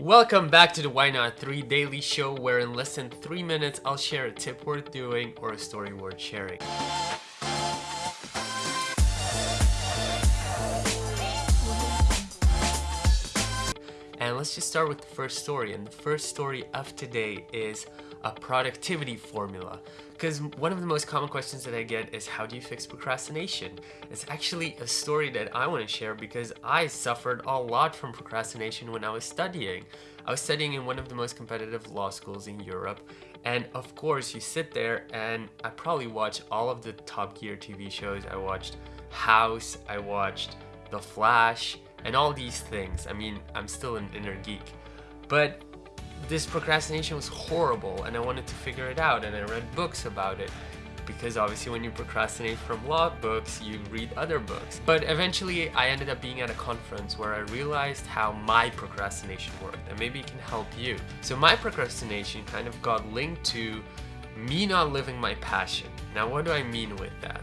Welcome back to the Why Not 3 Daily Show, where in less than 3 minutes I'll share a tip worth doing or a story worth sharing. And let's just start with the first story. And the first story of today is a productivity formula. Because one of the most common questions that I get is how do you fix procrastination? It's actually a story that I want to share because I suffered a lot from procrastination when I was studying. I was studying in one of the most competitive law schools in Europe and of course you sit there and I probably watched all of the Top Gear TV shows. I watched House, I watched The Flash, and all these things. I mean, I'm still an inner geek. But this procrastination was horrible and I wanted to figure it out and I read books about it because obviously when you procrastinate from law books, you read other books. But eventually I ended up being at a conference where I realized how my procrastination worked and maybe it can help you. So my procrastination kind of got linked to me not living my passion. Now what do I mean with that?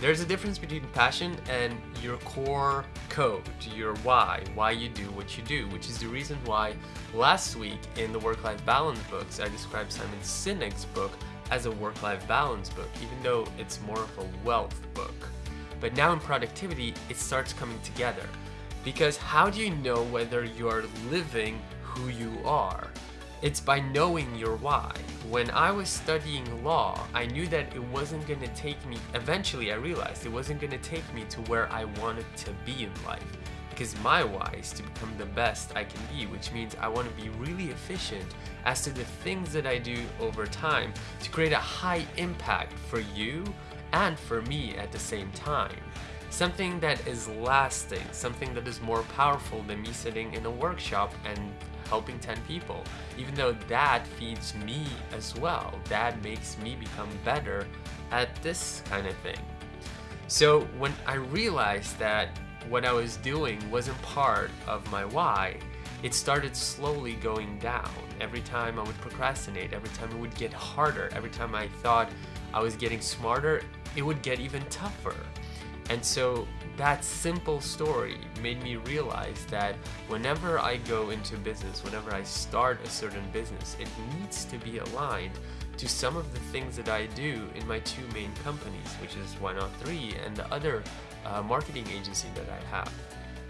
There's a difference between passion and your core code, your why, why you do what you do, which is the reason why last week in the Work-Life Balance books, I described Simon Sinek's book as a work-life balance book, even though it's more of a wealth book. But now in productivity, it starts coming together. Because how do you know whether you're living who you are? It's by knowing your why. When I was studying law, I knew that it wasn't going to take me, eventually I realized it wasn't going to take me to where I wanted to be in life. Because my why is to become the best I can be, which means I want to be really efficient as to the things that I do over time to create a high impact for you and for me at the same time. Something that is lasting, something that is more powerful than me sitting in a workshop and helping 10 people. Even though that feeds me as well, that makes me become better at this kind of thing. So when I realized that what I was doing wasn't part of my why, it started slowly going down. Every time I would procrastinate, every time it would get harder, every time I thought I was getting smarter, it would get even tougher. And so that simple story made me realize that whenever I go into business, whenever I start a certain business, it needs to be aligned to some of the things that I do in my two main companies, which is Why Not 3 and the other uh, marketing agency that I have.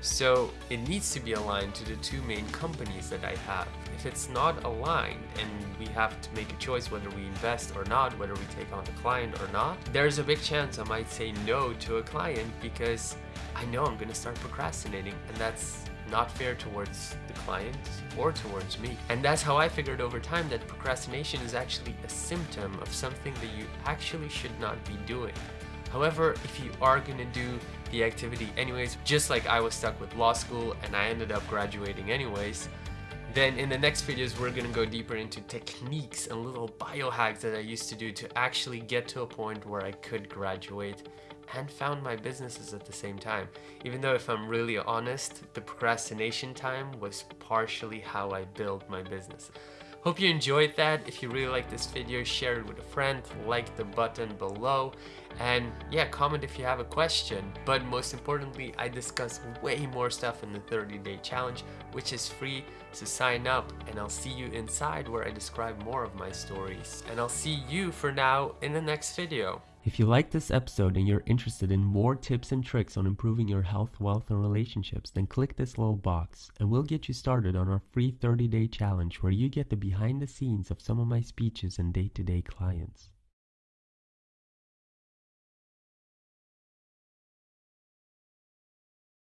So it needs to be aligned to the two main companies that I have. If it's not aligned and we have to make a choice whether we invest or not, whether we take on the client or not, there's a big chance I might say no to a client because I know I'm going to start procrastinating and that's not fair towards the client or towards me. And that's how I figured over time that procrastination is actually a symptom of something that you actually should not be doing. However, if you are to do the activity anyways, just like I was stuck with law school and I ended up graduating anyways, then in the next videos we're gonna go deeper into techniques and little biohacks that I used to do to actually get to a point where I could graduate and found my businesses at the same time. Even though if I'm really honest, the procrastination time was partially how I built my business. Hope you enjoyed that. If you really like this video, share it with a friend, like the button below, and yeah, comment if you have a question. But most importantly, I discuss way more stuff in the 30 day challenge, which is free, so sign up and I'll see you inside where I describe more of my stories. And I'll see you for now in the next video. If you like this episode and you're interested in more tips and tricks on improving your health, wealth, and relationships, then click this little box and we'll get you started on our free 30 day challenge where you get the behind the scenes of some of my speeches and day to day clients.